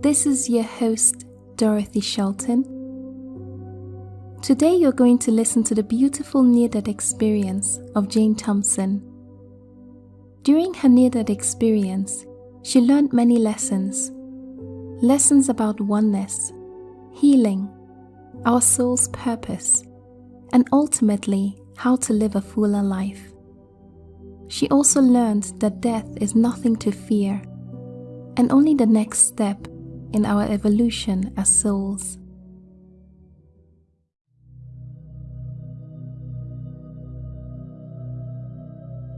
This is your host, Dorothy Shelton. Today you're going to listen to the beautiful near death experience of Jane Thompson. During her near death experience, she learned many lessons lessons about oneness, healing, our soul's purpose, and ultimately how to live a fuller life. She also learned that death is nothing to fear and only the next step in our evolution as souls.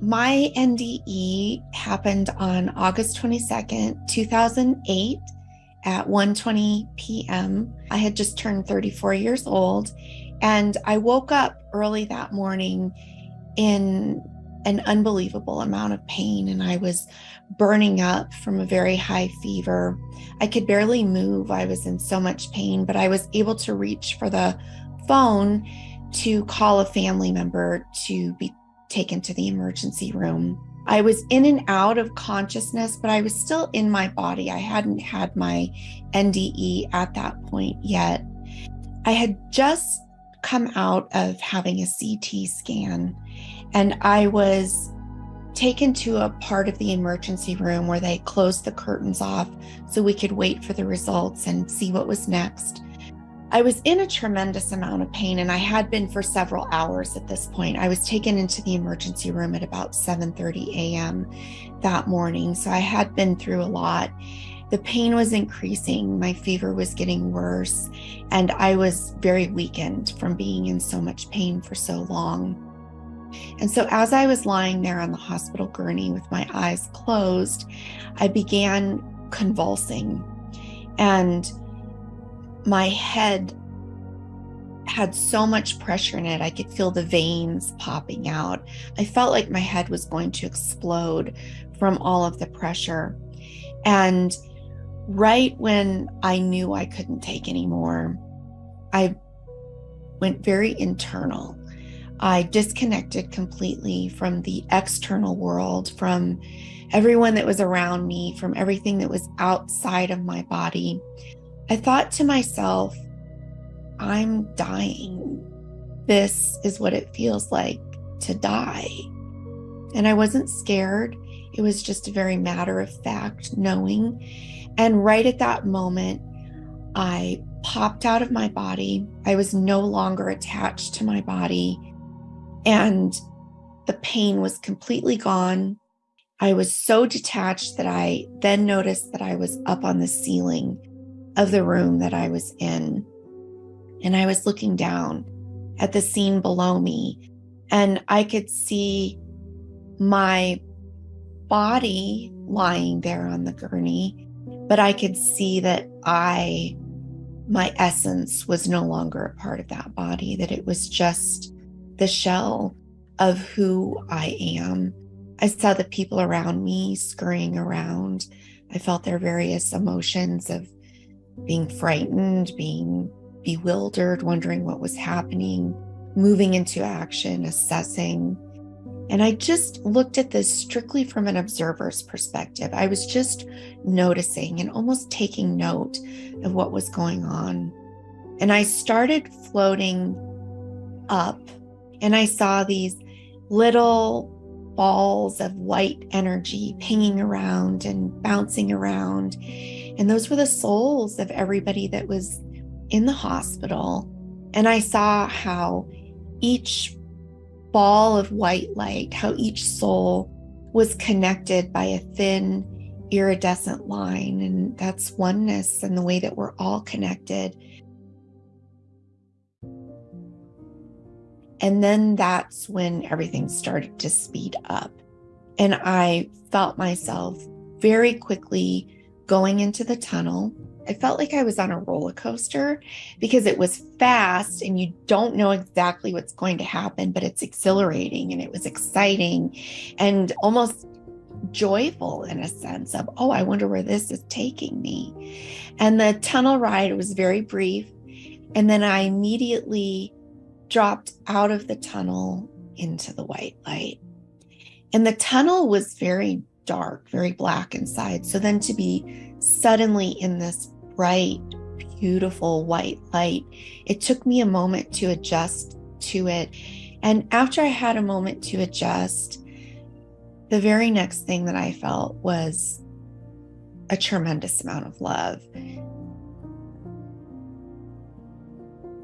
My NDE happened on August 22nd, 2008 at 1:20 p.m. I had just turned 34 years old and I woke up early that morning in an unbelievable amount of pain and I was burning up from a very high fever. I could barely move. I was in so much pain, but I was able to reach for the phone to call a family member to be taken to the emergency room. I was in and out of consciousness, but I was still in my body. I hadn't had my NDE at that point yet. I had just come out of having a CT scan and I was taken to a part of the emergency room where they closed the curtains off so we could wait for the results and see what was next. I was in a tremendous amount of pain and I had been for several hours at this point. I was taken into the emergency room at about 7:30 a.m. that morning, so I had been through a lot. The pain was increasing, my fever was getting worse, and I was very weakened from being in so much pain for so long. And so, as I was lying there on the hospital gurney with my eyes closed, I began convulsing. And my head had so much pressure in it. I could feel the veins popping out. I felt like my head was going to explode from all of the pressure. And right when I knew I couldn't take anymore, I went very internal. I disconnected completely from the external world, from everyone that was around me, from everything that was outside of my body. I thought to myself, I'm dying. This is what it feels like to die. And I wasn't scared. It was just a very matter of fact knowing. And right at that moment, I popped out of my body. I was no longer attached to my body. And the pain was completely gone. I was so detached that I then noticed that I was up on the ceiling of the room that I was in. And I was looking down at the scene below me, and I could see my body lying there on the gurney, but I could see that I, my essence, was no longer a part of that body, that it was just the shell of who I am. I saw the people around me scurrying around. I felt their various emotions of being frightened, being bewildered, wondering what was happening, moving into action, assessing. And I just looked at this strictly from an observer's perspective. I was just noticing and almost taking note of what was going on. And I started floating up, and I saw these little balls of white energy pinging around and bouncing around. And those were the souls of everybody that was in the hospital. And I saw how each ball of white light, how each soul was connected by a thin iridescent line. And that's oneness and the way that we're all connected. And then that's when everything started to speed up. And I felt myself very quickly going into the tunnel. I felt like I was on a roller coaster because it was fast and you don't know exactly what's going to happen, but it's exhilarating and it was exciting and almost joyful in a sense of, oh, I wonder where this is taking me. And the tunnel ride was very brief. And then I immediately dropped out of the tunnel into the white light. And the tunnel was very dark, very black inside. So then to be suddenly in this bright, beautiful white light, it took me a moment to adjust to it. And after I had a moment to adjust, the very next thing that I felt was a tremendous amount of love.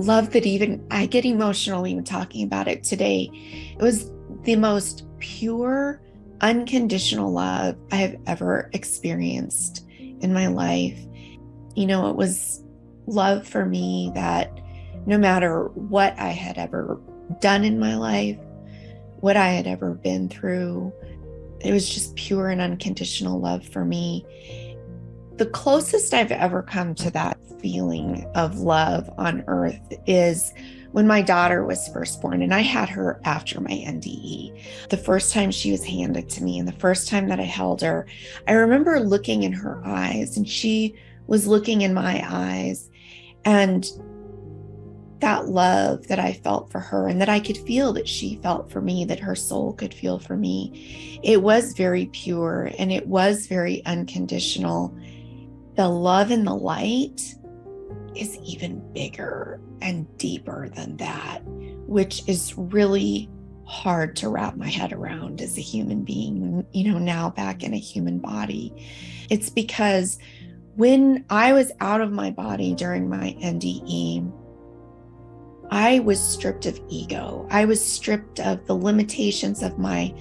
Love that even I get emotional even talking about it today. It was the most pure, unconditional love I have ever experienced in my life. You know, it was love for me that no matter what I had ever done in my life, what I had ever been through, it was just pure and unconditional love for me. The closest I've ever come to that feeling of love on earth is when my daughter was first born, and I had her after my NDE. The first time she was handed to me, and the first time that I held her, I remember looking in her eyes, and she was looking in my eyes. And that love that I felt for her and that I could feel that she felt for me, that her soul could feel for me, it was very pure and it was very unconditional. The love and the light is even bigger and deeper than that, which is really hard to wrap my head around as a human being, you know, now back in a human body. It's because when I was out of my body during my NDE, I was stripped of ego. I was stripped of the limitations of my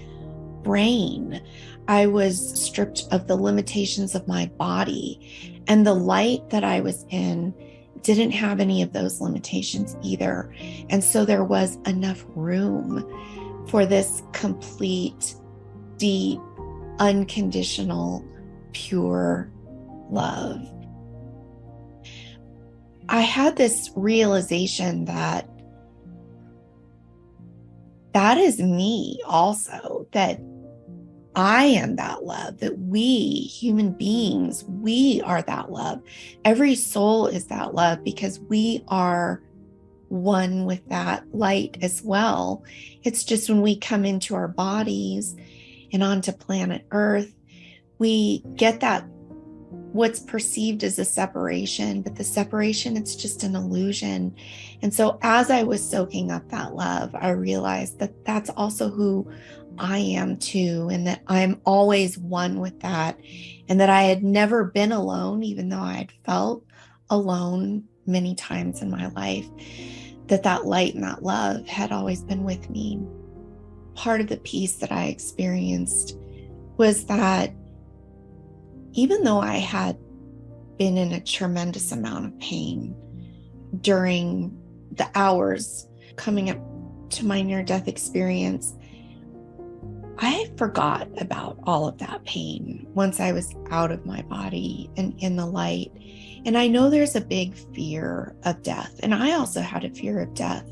brain. I was stripped of the limitations of my body. And the light that I was in didn't have any of those limitations either. And so there was enough room for this complete, deep, unconditional, pure love. I had this realization that that is me also, that I am that love, that we human beings, we are that love. Every soul is that love because we are one with that light as well. It's just when we come into our bodies and onto planet Earth, we get that what's perceived as a separation, but the separation, it's just an illusion. And so as I was soaking up that love, I realized that that's also who I am too, and that I'm always one with that, and that I had never been alone, even though I had felt alone many times in my life, that that light and that love had always been with me. Part of the peace that I experienced was that even though I had been in a tremendous amount of pain during the hours coming up to my near death experience, I forgot about all of that pain once I was out of my body and in the light. And I know there's a big fear of death. And I also had a fear of death,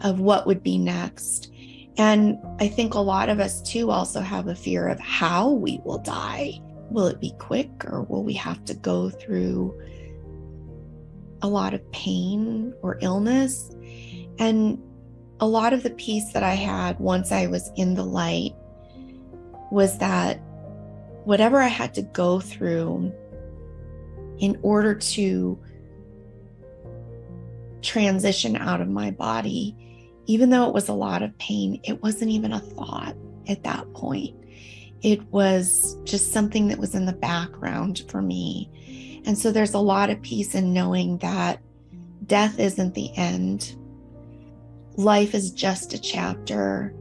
of what would be next. And I think a lot of us too also have a fear of how we will die will it be quick or will we have to go through a lot of pain or illness? And a lot of the peace that I had once I was in the light was that whatever I had to go through in order to transition out of my body, even though it was a lot of pain, it wasn't even a thought at that point. It was just something that was in the background for me. And so there's a lot of peace in knowing that death isn't the end. Life is just a chapter.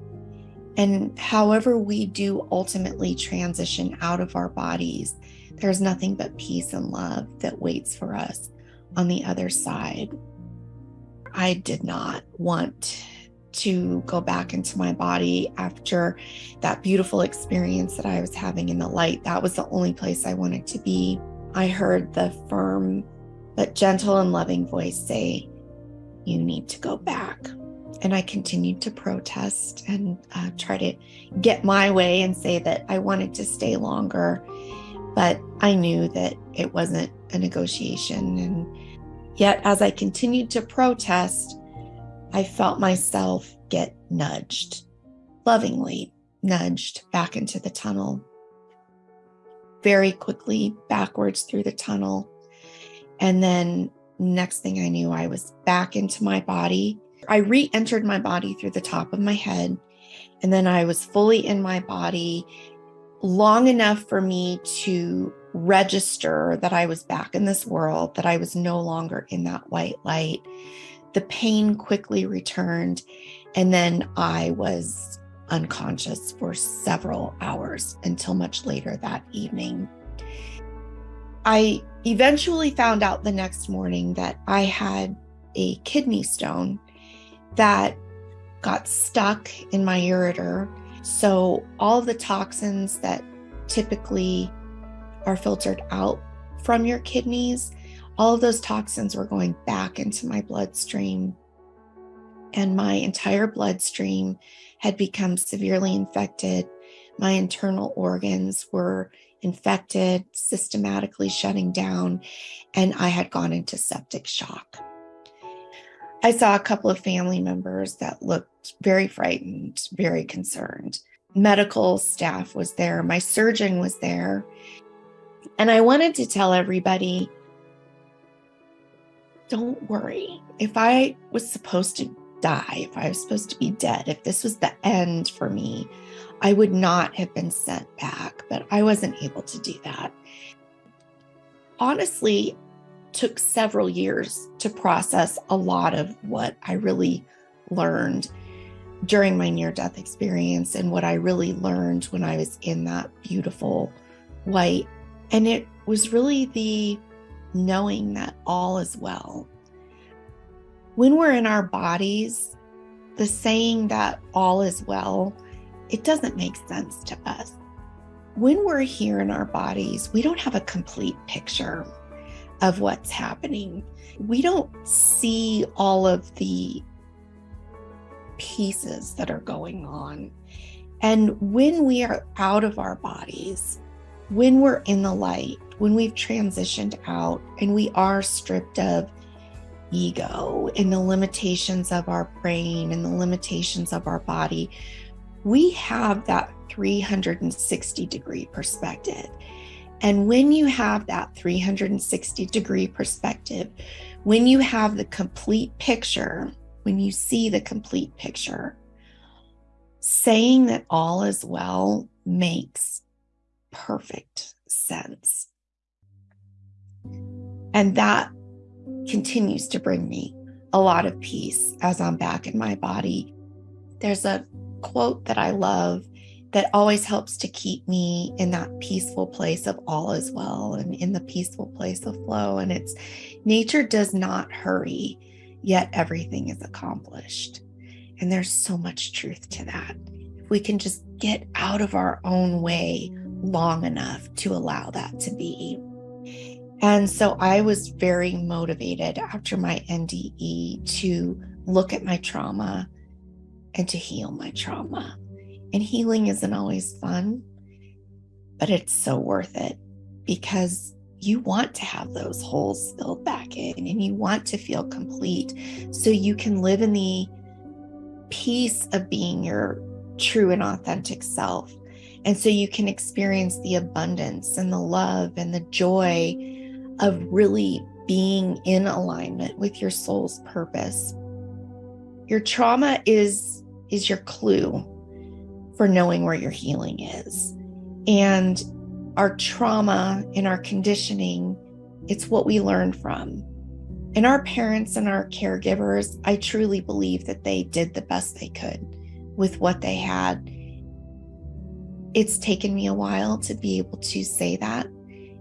And however we do ultimately transition out of our bodies, there's nothing but peace and love that waits for us on the other side. I did not want to go back into my body after that beautiful experience that I was having in the light. That was the only place I wanted to be. I heard the firm but gentle and loving voice say, You need to go back. And I continued to protest and uh, try to get my way and say that I wanted to stay longer. But I knew that it wasn't a negotiation. And yet, as I continued to protest, I felt myself get nudged, lovingly nudged back into the tunnel. very quickly backwards through the tunnel. And then next thing I knew, I was back into my body. I re entered my body through the top of my head. And then I was fully in my body long enough for me to register that I was back in this world, that I was no longer in that white light. The pain quickly returned. And then I was unconscious for several hours until much later that evening. I eventually found out the next morning that I had a kidney stone that got stuck in my ureter. So, all the toxins that typically are filtered out from your kidneys, all of those toxins were going back into my bloodstream. And my entire bloodstream had become severely infected. My internal organs were infected, systematically shutting down, and I had gone into septic shock. I saw a couple of family members that looked very frightened, very concerned. Medical staff was there, my surgeon was there. And I wanted to tell everybody don't worry. If I was supposed to die, if I was supposed to be dead, if this was the end for me, I would not have been sent back, but I wasn't able to do that. Honestly, took several years to process a lot of what I really learned during my near death experience and what I really learned when I was in that beautiful white. And it was really the knowing that all is well when we're in our bodies, the saying that all is well, it doesn't make sense to us. When we're here in our bodies, we don't have a complete picture of what's happening. We don't see all of the pieces that are going on. And when we are out of our bodies, when we're in the light, when we've transitioned out and we are stripped of ego and the limitations of our brain and the limitations of our body, we have that 360 degree perspective. And when you have that 360 degree perspective, when you have the complete picture, when you see the complete picture, saying that all is well makes perfect sense. And that continues to bring me a lot of peace as I'm back in my body. There's a quote that I love that always helps to keep me in that peaceful place of all is well and in the peaceful place of flow. And it's nature does not hurry, yet everything is accomplished. And there's so much truth to that. If we can just get out of our own way long enough to allow that to be. And so I was very motivated after my NDE to look at my trauma and to heal my trauma. And healing isn't always fun, but it's so worth it because you want to have those holes filled back in and you want to feel complete so you can live in the peace of being your true and authentic self. And so you can experience the abundance and the love and the joy of really being in alignment with your soul's purpose. Your trauma is is your clue for knowing where your healing is. And our trauma and our conditioning, it's what we learn from. And our parents and our caregivers, I truly believe that they did the best they could with what they had. It's taken me a while to be able to say that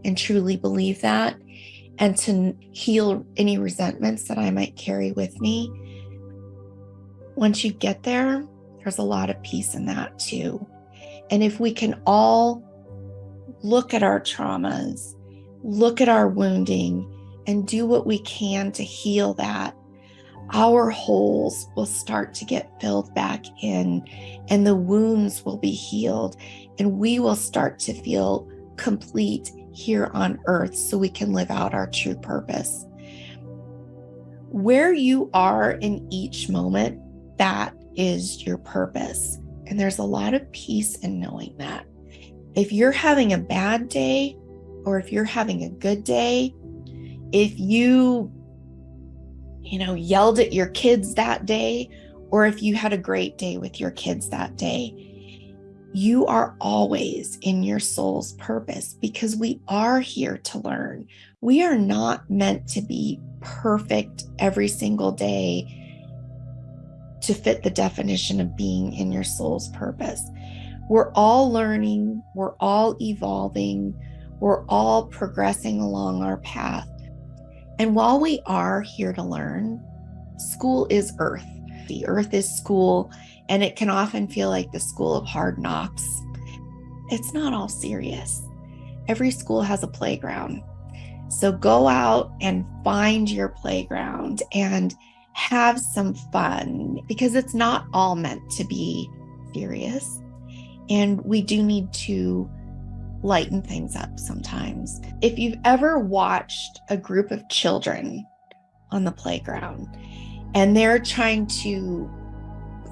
and truly believe that and to heal any resentments that I might carry with me. Once you get there, there's a lot of peace in that too. And if we can all look at our traumas, look at our wounding, and do what we can to heal that, our holes will start to get filled back in, and the wounds will be healed, and we will start to feel complete here on earth so we can live out our true purpose. Where you are in each moment, that is your purpose. And there's a lot of peace in knowing that. If you're having a bad day or if you're having a good day, if you you know yelled at your kids that day or if you had a great day with your kids that day, you are always in your soul's purpose because we are here to learn. We are not meant to be perfect every single day to fit the definition of being in your soul's purpose. We're all learning, we're all evolving, we're all progressing along our path. And while we are here to learn, school is earth. The earth is school, and it can often feel like the school of hard knocks. It's not all serious. Every school has a playground. So go out and find your playground and have some fun because it's not all meant to be serious. And we do need to lighten things up sometimes. If you've ever watched a group of children on the playground and they're trying to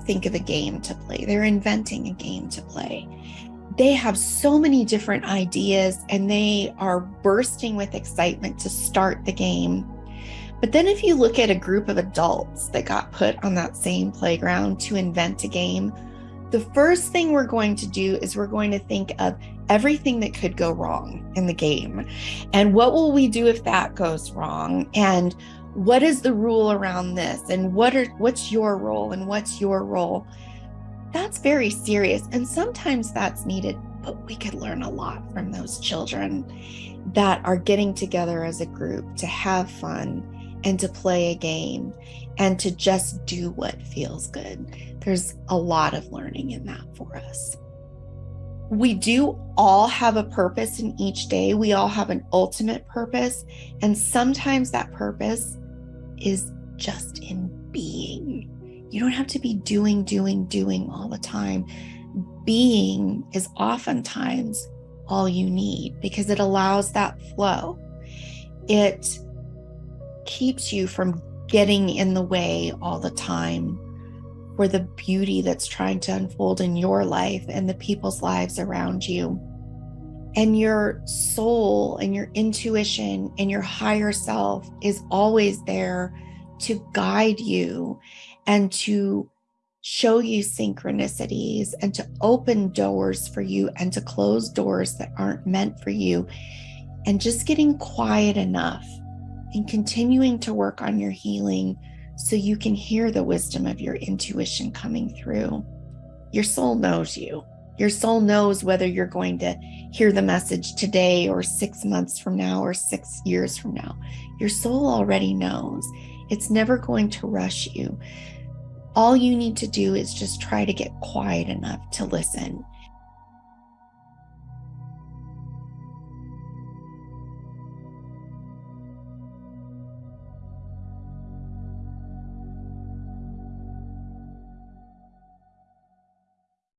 think of a game to play, they're inventing a game to play. They have so many different ideas and they are bursting with excitement to start the game but then if you look at a group of adults that got put on that same playground to invent a game, the first thing we're going to do is we're going to think of everything that could go wrong in the game. And what will we do if that goes wrong? And what is the rule around this? And what are what's your role and what's your role? That's very serious. And sometimes that's needed, but we could learn a lot from those children that are getting together as a group to have fun and to play a game and to just do what feels good. There's a lot of learning in that for us. We do all have a purpose in each day. We all have an ultimate purpose. And sometimes that purpose is just in being. You don't have to be doing, doing, doing all the time. Being is oftentimes all you need because it allows that flow. It keeps you from getting in the way all the time for the beauty that's trying to unfold in your life and the people's lives around you. And your soul and your intuition and your higher self is always there to guide you and to show you synchronicities and to open doors for you and to close doors that aren't meant for you. And just getting quiet enough and continuing to work on your healing so you can hear the wisdom of your intuition coming through. Your soul knows you. Your soul knows whether you're going to hear the message today or six months from now or six years from now. Your soul already knows. It's never going to rush you. All you need to do is just try to get quiet enough to listen